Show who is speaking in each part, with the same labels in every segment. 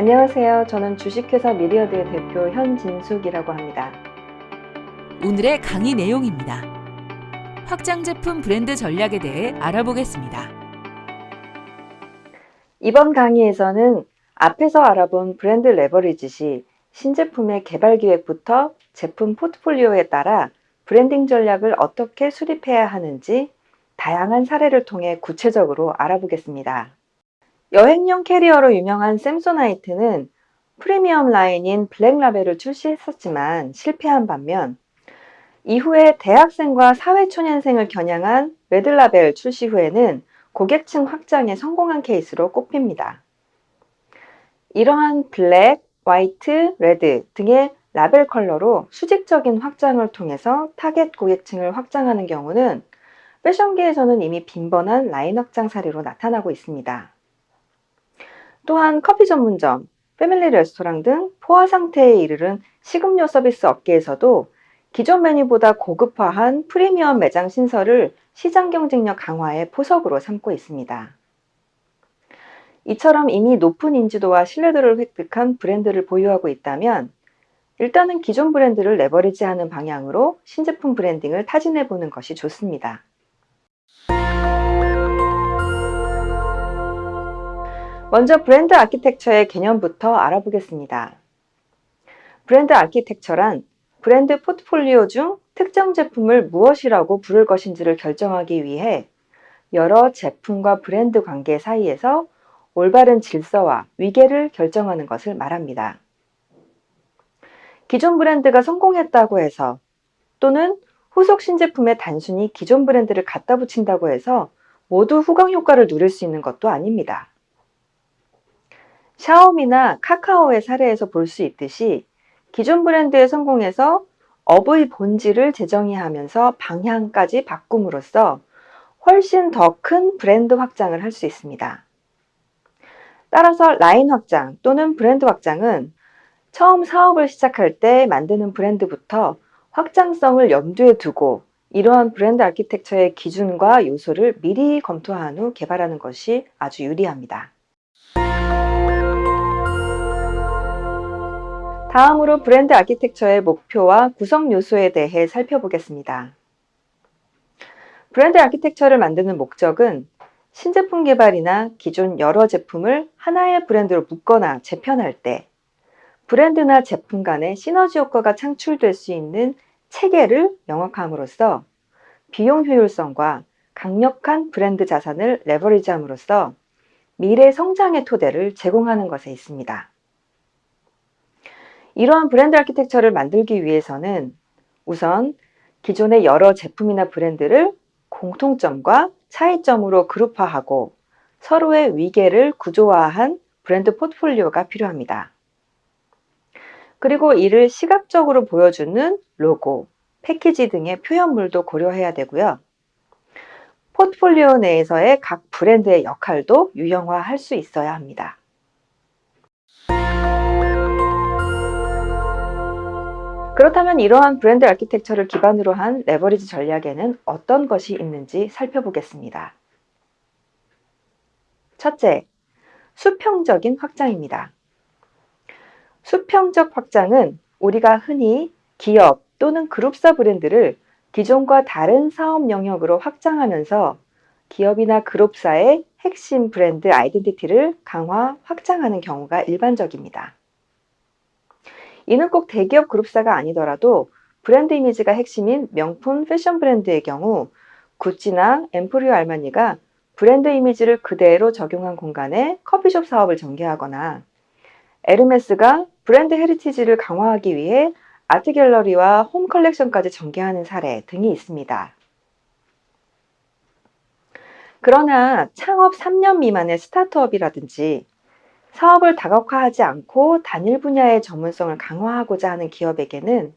Speaker 1: 안녕하세요. 저는 주식회사 미리어드의 대표 현진숙이라고 합니다.
Speaker 2: 오늘의 강의 내용입니다. 확장 제품 브랜드 전략에 대해 알아보겠습니다.
Speaker 1: 이번 강의에서는 앞에서 알아본 브랜드 레버리지 시 신제품의 개발 기획부터 제품 포트폴리오에 따라 브랜딩 전략을 어떻게 수립해야 하는지 다양한 사례를 통해 구체적으로 알아보겠습니다. 여행용 캐리어로 유명한 샘소나이트는 프리미엄 라인인 블랙라벨을 출시했었지만 실패한 반면 이후에 대학생과 사회초년생을 겨냥한 레드라벨 출시 후에는 고객층 확장에 성공한 케이스로 꼽힙니다. 이러한 블랙, 화이트, 레드 등의 라벨 컬러로 수직적인 확장을 통해서 타겟 고객층을 확장하는 경우는 패션계에서는 이미 빈번한 라인 확장 사례로 나타나고 있습니다. 또한 커피 전문점, 패밀리 레스토랑 등 포화 상태에 이르른 식음료 서비스 업계에서도 기존 메뉴보다 고급화한 프리미엄 매장 신설을 시장 경쟁력 강화의 포석으로 삼고 있습니다. 이처럼 이미 높은 인지도와 신뢰도를 획득한 브랜드를 보유하고 있다면 일단은 기존 브랜드를 레버리지하는 방향으로 신제품 브랜딩을 타진해 보는 것이 좋습니다. 먼저 브랜드 아키텍처의 개념부터 알아보겠습니다. 브랜드 아키텍처란 브랜드 포트폴리오 중 특정 제품을 무엇이라고 부를 것인지를 결정하기 위해 여러 제품과 브랜드 관계 사이에서 올바른 질서와 위계를 결정하는 것을 말합니다. 기존 브랜드가 성공했다고 해서 또는 후속 신제품에 단순히 기존 브랜드를 갖다 붙인다고 해서 모두 후광 효과를 누릴 수 있는 것도 아닙니다. 샤오미나 카카오의 사례에서 볼 수 있듯이 기존 브랜드의 성공에서 업의 본질을 재정의하면서 방향까지 바꿈으로써 훨씬 더 큰 브랜드 확장을 할 수 있습니다. 따라서 라인 확장 또는 브랜드 확장은 처음 사업을 시작할 때 만드는 브랜드부터 확장성을 염두에 두고 이러한 브랜드 아키텍처의 기준과 요소를 미리 검토한 후 개발하는 것이 아주 유리합니다. 다음으로 브랜드 아키텍처의 목표와 구성 요소에 대해 살펴보겠습니다. 브랜드 아키텍처를 만드는 목적은 신제품 개발이나 기존 여러 제품을 하나의 브랜드로 묶거나 재편할 때 브랜드나 제품 간의 시너지 효과가 창출될 수 있는 체계를 명확히 함으로써 비용 효율성과 강력한 브랜드 자산을 레버리지함으로써 미래 성장의 토대를 제공하는 것에 있습니다. 이러한 브랜드 아키텍처를 만들기 위해서는 우선 기존의 여러 제품이나 브랜드를 공통점과 차이점으로 그룹화하고 서로의 위계를 구조화한 브랜드 포트폴리오가 필요합니다. 그리고 이를 시각적으로 보여주는 로고, 패키지 등의 표현물도 고려해야 되고요. 포트폴리오 내에서의 각 브랜드의 역할도 유형화할 수 있어야 합니다. 그렇다면 이러한 브랜드 아키텍처를 기반으로 한 레버리지 전략에는 어떤 것이 있는지 살펴보겠습니다. 첫째, 수평적인 확장입니다. 수평적 확장은 우리가 흔히 기업 또는 그룹사 브랜드를 기존과 다른 사업 영역으로 확장하면서 기업이나 그룹사의 핵심 브랜드 아이덴티티를 강화, 확장하는 경우가 일반적입니다. 이는 꼭 대기업 그룹사가 아니더라도 브랜드 이미지가 핵심인 명품 패션 브랜드의 경우 구찌나 엠포리오 알마니가 브랜드 이미지를 그대로 적용한 공간에 커피숍 사업을 전개하거나 에르메스가 브랜드 헤리티지를 강화하기 위해 아트 갤러리와 홈 컬렉션까지 전개하는 사례 등이 있습니다. 그러나 창업 3년 미만의 스타트업이라든지 사업을 다각화하지 않고 단일 분야의 전문성을 강화하고자 하는 기업에게는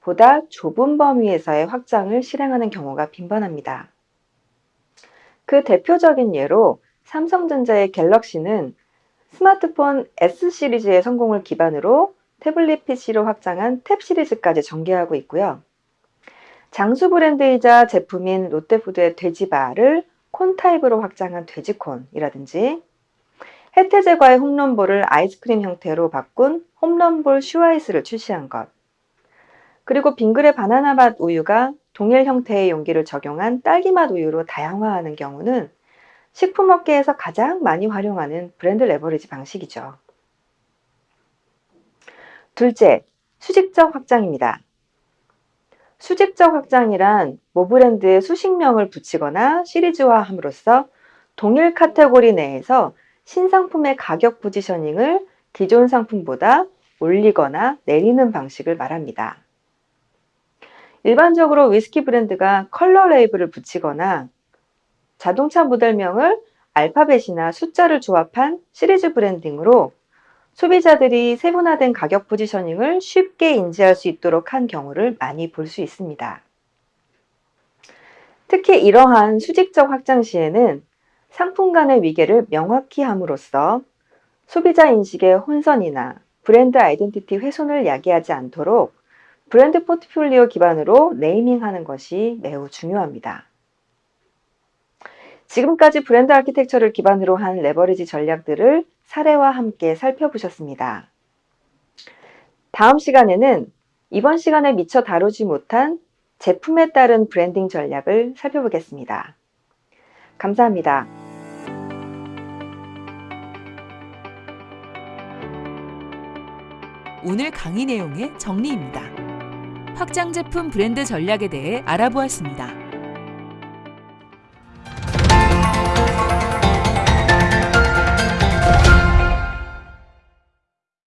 Speaker 1: 보다 좁은 범위에서의 확장을 실행하는 경우가 빈번합니다. 그 대표적인 예로 삼성전자의 갤럭시는 스마트폰 S 시리즈의 성공을 기반으로 태블릿 PC로 확장한 탭 시리즈까지 전개하고 있고요. 장수 브랜드이자 제품인 롯데푸드의 돼지바를 콘 타입으로 확장한 돼지콘이라든지 해태제과의 홈런볼을 아이스크림 형태로 바꾼 홈런볼 슈아이스를 출시한 것. 그리고 빙그레 바나나 맛 우유가 동일 형태의 용기를 적용한 딸기 맛 우유로 다양화하는 경우는 식품업계에서 가장 많이 활용하는 브랜드 레버리지 방식이죠. 둘째, 수직적 확장입니다. 수직적 확장이란 모 브랜드에 수식명을 붙이거나 시리즈화함으로써 동일 카테고리 내에서 신상품의 가격 포지셔닝을 기존 상품보다 올리거나 내리는 방식을 말합니다. 일반적으로 위스키 브랜드가 컬러 레이블을 붙이거나 자동차 모델명을 알파벳이나 숫자를 조합한 시리즈 브랜딩으로 소비자들이 세분화된 가격 포지셔닝을 쉽게 인지할 수 있도록 한 경우를 많이 볼 수 있습니다. 특히 이러한 수직적 확장 시에는 상품 간의 위계를 명확히 함으로써 소비자 인식의 혼선이나 브랜드 아이덴티티 훼손을 야기하지 않도록 브랜드 포트폴리오 기반으로 네이밍하는 것이 매우 중요합니다. 지금까지 브랜드 아키텍처를 기반으로 한 레버리지 전략들을 사례와 함께 살펴보셨습니다. 다음 시간에는 이번 시간에 미처 다루지 못한 제품에 따른 브랜딩 전략을 살펴보겠습니다. 감사합니다.
Speaker 2: 오늘 강의 내용의 정리입니다. 확장 제품 브랜드 전략에 대해 알아보았습니다.